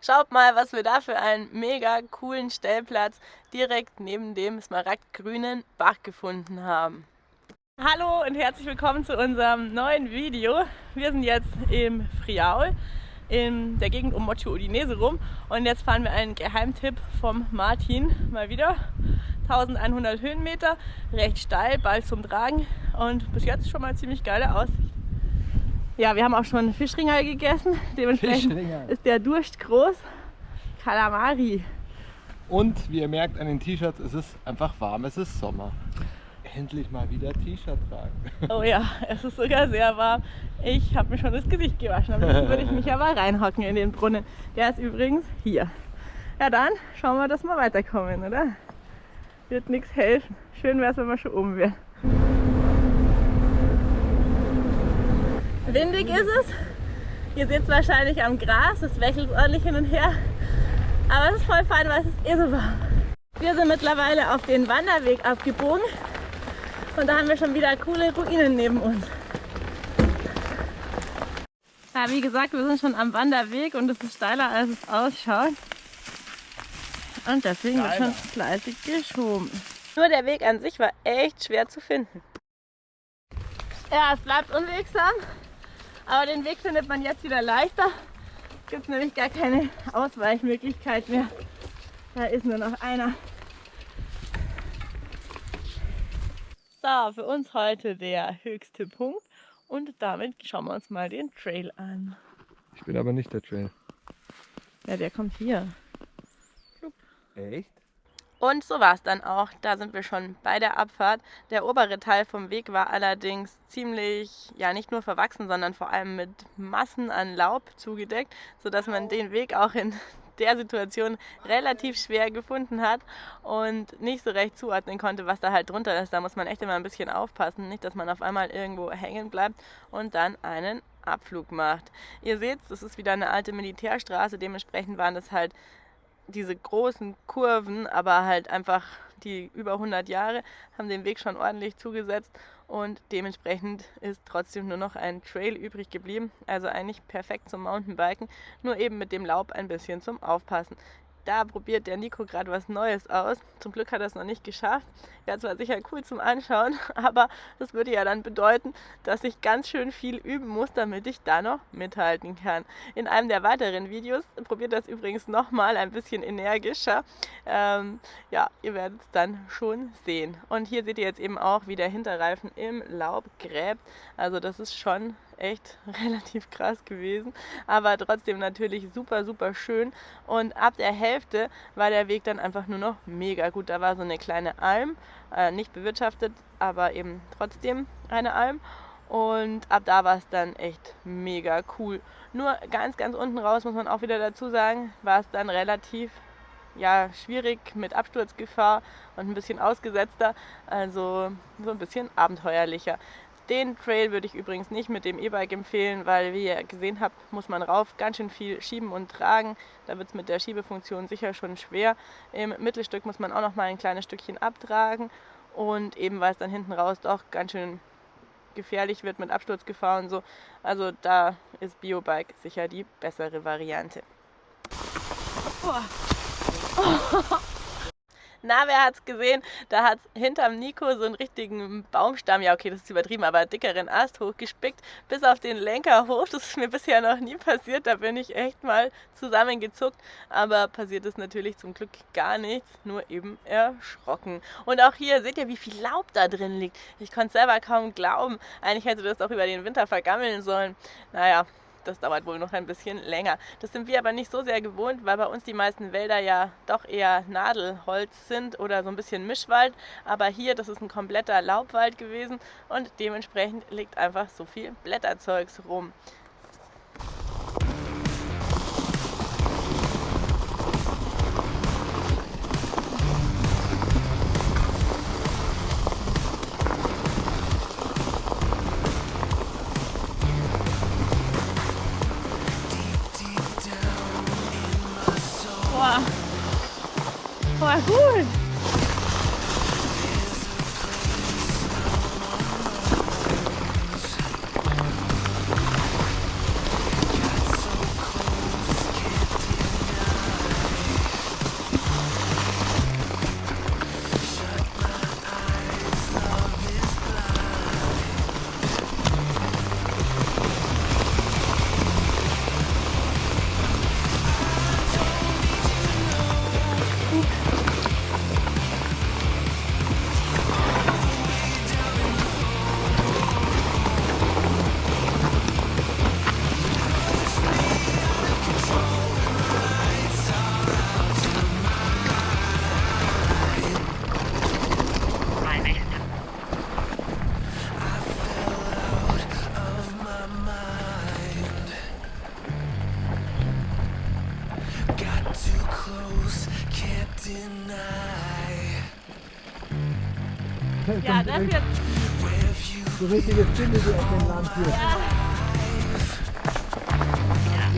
Schaut mal, was wir da für einen mega coolen Stellplatz direkt neben dem smaragdgrünen Bach gefunden haben. Hallo und herzlich willkommen zu unserem neuen Video. Wir sind jetzt im Friaul in der Gegend um Mocho Udinese rum und jetzt fahren wir einen Geheimtipp vom Martin mal wieder. 1100 Höhenmeter, recht steil, bald zum Tragen und bis jetzt schon mal ziemlich geile Aussicht. Ja, wir haben auch schon Fischringal gegessen, dementsprechend Fischringal. ist der Durst groß. Kalamari. Und wie ihr merkt an den T-Shirts, es ist einfach warm, es ist Sommer. Endlich mal wieder T-Shirt tragen. Oh ja, es ist sogar sehr warm. Ich habe mir schon das Gesicht gewaschen, aber jetzt würde ich mich aber reinhocken in den Brunnen. Der ist übrigens hier. Ja dann, schauen wir, dass wir weiterkommen, oder? Wird nichts helfen. Schön wäre es, wenn wir schon oben wären. Windig ist es. Ihr seht es wahrscheinlich am Gras, es wechselt ordentlich hin und her. Aber es ist voll fein, weil es ist eh so warm. Wir sind mittlerweile auf den Wanderweg abgebogen und da haben wir schon wieder coole Ruinen neben uns. Ja, wie gesagt, wir sind schon am Wanderweg und es ist steiler, als es ausschaut. Und deswegen wird schon fleißig geschoben. Nur der Weg an sich war echt schwer zu finden. Ja, es bleibt unwegsam, aber den Weg findet man jetzt wieder leichter. Es gibt nämlich gar keine Ausweichmöglichkeit mehr. Da ist nur noch einer. So, für uns heute der höchste Punkt und damit schauen wir uns mal den Trail an. Ich bin aber nicht der Trail. Ja, der kommt hier. Echt? Und so war es dann auch. Da sind wir schon bei der Abfahrt. Der obere Teil vom Weg war allerdings ziemlich, ja nicht nur verwachsen, sondern vor allem mit Massen an Laub zugedeckt, sodass man den Weg auch in der Situation relativ schwer gefunden hat und nicht so recht zuordnen konnte, was da halt drunter ist. Da muss man echt immer ein bisschen aufpassen, nicht, dass man auf einmal irgendwo hängen bleibt und dann einen Abflug macht. Ihr seht, das ist wieder eine alte Militärstraße, dementsprechend waren das halt diese großen Kurven, aber halt einfach die über 100 Jahre haben den Weg schon ordentlich zugesetzt und dementsprechend ist trotzdem nur noch ein Trail übrig geblieben. Also eigentlich perfekt zum Mountainbiken, nur eben mit dem Laub ein bisschen zum Aufpassen da probiert der Nico gerade was Neues aus. Zum Glück hat er es noch nicht geschafft. Wäre zwar sicher cool zum Anschauen, aber das würde ja dann bedeuten, dass ich ganz schön viel üben muss, damit ich da noch mithalten kann. In einem der weiteren Videos probiert das übrigens nochmal ein bisschen energischer. Ähm, ja, ihr werdet es dann schon sehen. Und hier seht ihr jetzt eben auch, wie der Hinterreifen im Laub gräbt. Also das ist schon echt relativ krass gewesen, aber trotzdem natürlich super, super schön. Und ab der Hälfte war der Weg dann einfach nur noch mega gut. Da war so eine kleine Alm, äh, nicht bewirtschaftet, aber eben trotzdem eine Alm. Und ab da war es dann echt mega cool. Nur ganz, ganz unten raus, muss man auch wieder dazu sagen, war es dann relativ ja, schwierig mit Absturzgefahr und ein bisschen ausgesetzter, also so ein bisschen abenteuerlicher. Den Trail würde ich übrigens nicht mit dem E-Bike empfehlen, weil wie ihr gesehen habt, muss man rauf ganz schön viel schieben und tragen. Da wird es mit der Schiebefunktion sicher schon schwer. Im Mittelstück muss man auch noch mal ein kleines Stückchen abtragen und eben weil es dann hinten raus doch ganz schön gefährlich wird mit Absturzgefahr und so. Also da ist Biobike sicher die bessere Variante. Oh. Na, wer hat's gesehen? Da hat hinterm Nico so einen richtigen Baumstamm, ja okay, das ist übertrieben, aber dickeren Ast hochgespickt, bis auf den Lenker hoch. Das ist mir bisher noch nie passiert, da bin ich echt mal zusammengezuckt. Aber passiert ist natürlich zum Glück gar nichts, nur eben erschrocken. Und auch hier seht ihr, wie viel Laub da drin liegt. Ich konnte selber kaum glauben. Eigentlich hätte das auch über den Winter vergammeln sollen. Naja, das dauert wohl noch ein bisschen länger. Das sind wir aber nicht so sehr gewohnt, weil bei uns die meisten Wälder ja doch eher Nadelholz sind oder so ein bisschen Mischwald. Aber hier, das ist ein kompletter Laubwald gewesen und dementsprechend liegt einfach so viel Blätterzeugs rum. Ja, das view So richtige Stille, die auf dem Land hier.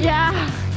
Ja. Voll.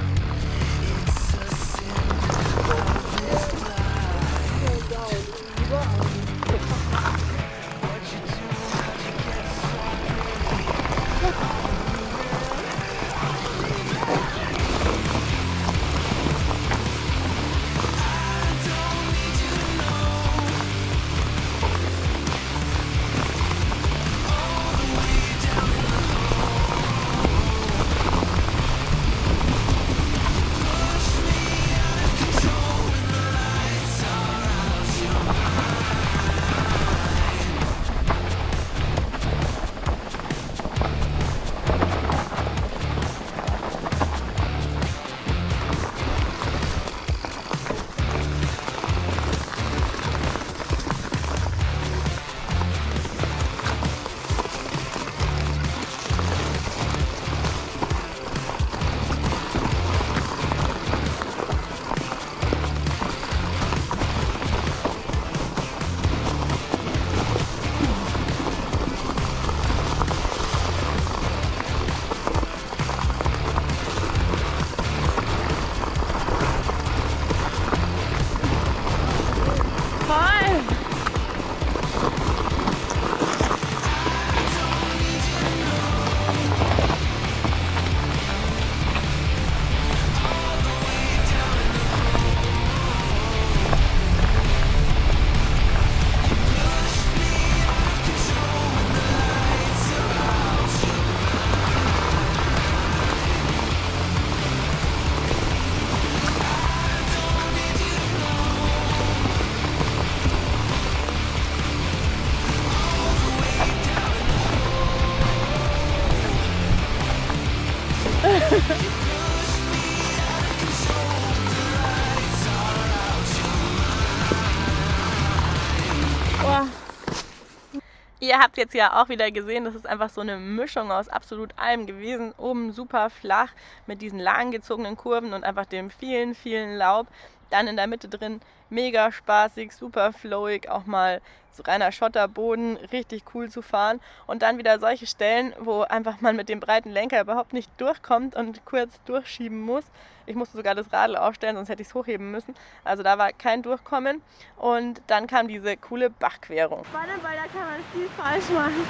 Ihr habt jetzt ja auch wieder gesehen, das ist einfach so eine Mischung aus absolut allem gewesen. Oben super flach mit diesen langgezogenen Kurven und einfach dem vielen, vielen Laub. Dann in der Mitte drin mega spaßig, super flowig, auch mal so reiner Schotterboden, richtig cool zu fahren. Und dann wieder solche Stellen, wo einfach man mit dem breiten Lenker überhaupt nicht durchkommt und kurz durchschieben muss. Ich musste sogar das Radl aufstellen, sonst hätte ich es hochheben müssen. Also da war kein Durchkommen. Und dann kam diese coole Bachquerung. Spannend, weil da kann man viel falsch machen.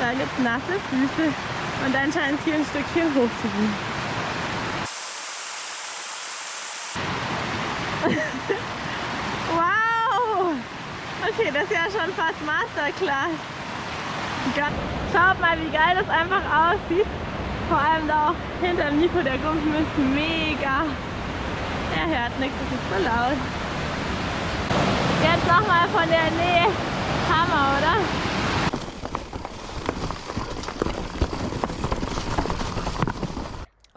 Da gibt es nasse Füße und dann scheint es hier ein Stückchen hoch zu gehen. Okay, das ist ja schon fast Masterclass. Schaut mal, wie geil das einfach aussieht. Vor allem da auch hinter dem Nico, der Gumpen ist mega. Er hört nichts, es ist so laut. Jetzt nochmal von der Nähe. Hammer, oder?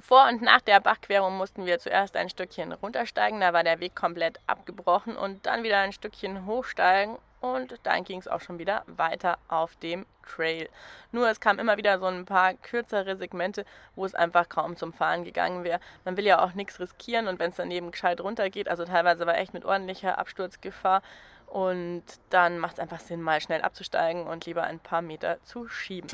Vor und nach der Bachquerung mussten wir zuerst ein Stückchen runtersteigen, da war der Weg komplett abgebrochen und dann wieder ein Stückchen hochsteigen und dann ging es auch schon wieder weiter auf dem Trail. Nur es kamen immer wieder so ein paar kürzere Segmente, wo es einfach kaum zum Fahren gegangen wäre. Man will ja auch nichts riskieren und wenn es daneben gescheit runtergeht, also teilweise war echt mit ordentlicher Absturzgefahr und dann macht es einfach Sinn, mal schnell abzusteigen und lieber ein paar Meter zu schieben.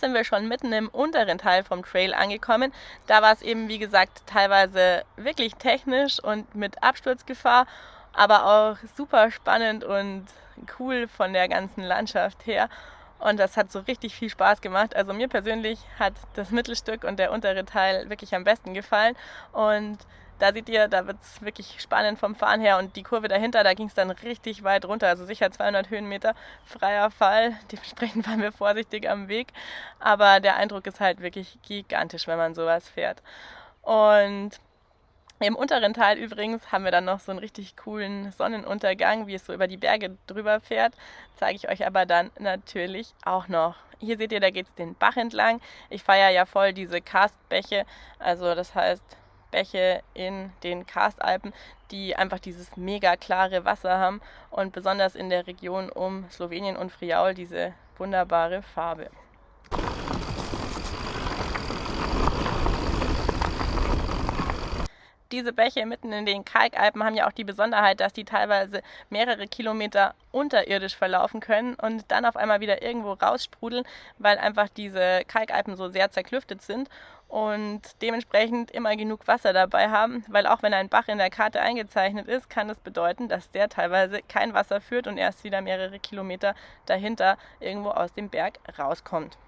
Jetzt sind wir schon mitten im unteren Teil vom Trail angekommen. Da war es eben, wie gesagt, teilweise wirklich technisch und mit Absturzgefahr, aber auch super spannend und cool von der ganzen Landschaft her. Und das hat so richtig viel Spaß gemacht. Also mir persönlich hat das Mittelstück und der untere Teil wirklich am besten gefallen. Und da seht ihr, da wird es wirklich spannend vom Fahren her. Und die Kurve dahinter, da ging es dann richtig weit runter. Also sicher 200 Höhenmeter freier Fall. Dementsprechend waren wir vorsichtig am Weg. Aber der Eindruck ist halt wirklich gigantisch, wenn man sowas fährt. Und im unteren Teil übrigens haben wir dann noch so einen richtig coolen Sonnenuntergang, wie es so über die Berge drüber fährt. Zeige ich euch aber dann natürlich auch noch. Hier seht ihr, da geht es den Bach entlang. Ich feiere ja voll diese Karstbäche, also das heißt Bäche in den Karstalpen, die einfach dieses mega klare Wasser haben und besonders in der Region um Slowenien und Friaul diese wunderbare Farbe. diese Bäche mitten in den Kalkalpen haben ja auch die Besonderheit, dass die teilweise mehrere Kilometer unterirdisch verlaufen können und dann auf einmal wieder irgendwo raussprudeln, weil einfach diese Kalkalpen so sehr zerklüftet sind und dementsprechend immer genug Wasser dabei haben, weil auch wenn ein Bach in der Karte eingezeichnet ist, kann das bedeuten, dass der teilweise kein Wasser führt und erst wieder mehrere Kilometer dahinter irgendwo aus dem Berg rauskommt.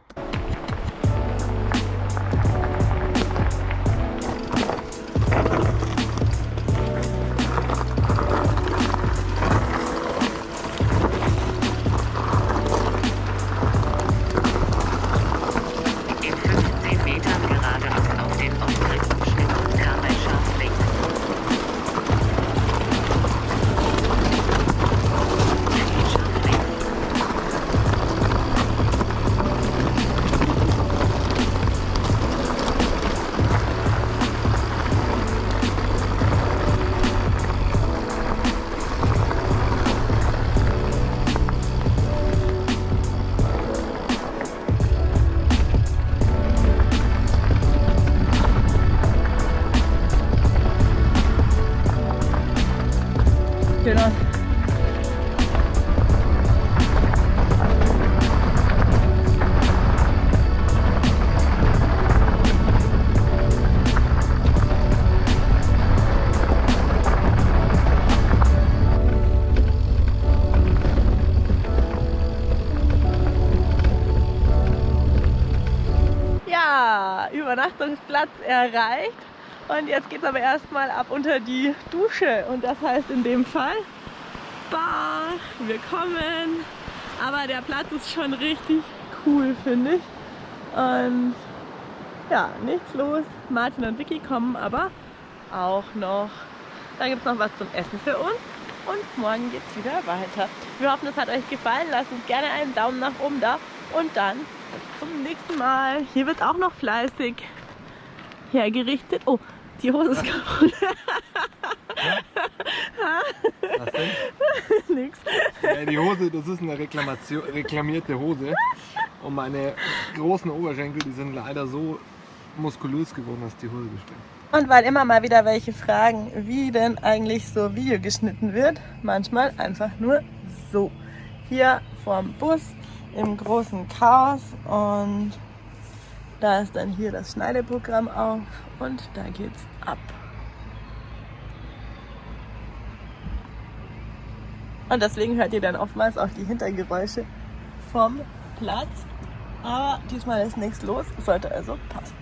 Übernachtungsplatz erreicht. Und jetzt geht es aber erstmal ab unter die Dusche. Und das heißt in dem Fall Bach, willkommen. Aber der Platz ist schon richtig cool, finde ich. Und ja, nichts los. Martin und Vicky kommen aber auch noch. Dann gibt es noch was zum Essen für uns. Und morgen geht es wieder weiter. Wir hoffen, es hat euch gefallen. Lasst uns gerne einen Daumen nach oben da. Und dann bis zum nächsten Mal. Hier wird auch noch fleißig hergerichtet. Oh, die Hose ist kaputt. Was denn? Nix. Ja, die Hose, das ist eine Reklamation, reklamierte Hose. Und meine großen Oberschenkel, die sind leider so muskulös geworden, dass die Hose bestimmt. Und weil immer mal wieder welche fragen, wie denn eigentlich so Video geschnitten wird, manchmal einfach nur so. Hier vorm Bus im großen Chaos und da ist dann hier das Schneideprogramm auf und da geht's ab. Und deswegen hört ihr dann oftmals auch die Hintergeräusche vom Platz. Aber diesmal ist nichts los, sollte also passen.